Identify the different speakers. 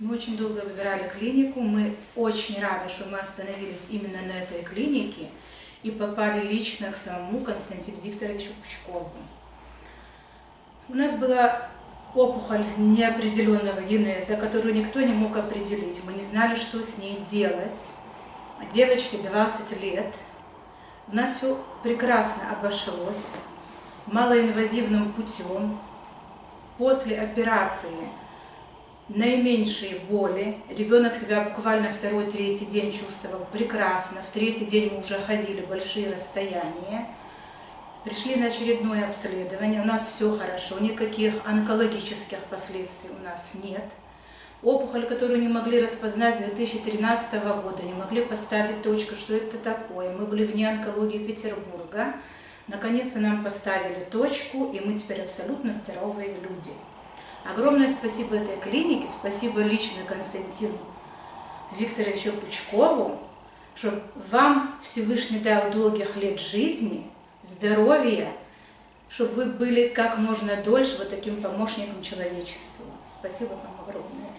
Speaker 1: Мы очень долго выбирали клинику, мы очень рады, что мы остановились именно на этой клинике и попали лично к самому Константину Викторовичу Пучкову. У нас была опухоль неопределенного генеза, которую никто не мог определить. Мы не знали, что с ней делать. Девочке 20 лет. У нас все прекрасно обошлось, малоинвазивным путем. После операции наименьшие боли. Ребенок себя буквально второй-третий день чувствовал прекрасно. В третий день мы уже ходили большие расстояния. Пришли на очередное обследование, у нас все хорошо, никаких онкологических последствий у нас нет. Опухоль, которую не могли распознать с 2013 года, не могли поставить точку, что это такое. Мы были вне онкологии Петербурга. Наконец-то нам поставили точку, и мы теперь абсолютно здоровые люди. Огромное спасибо этой клинике, спасибо лично Константину Викторовичу Пучкову, что вам Всевышний дал долгих лет жизни, здоровья, чтобы вы были как можно дольше вот таким помощником человечеству. Спасибо вам огромное.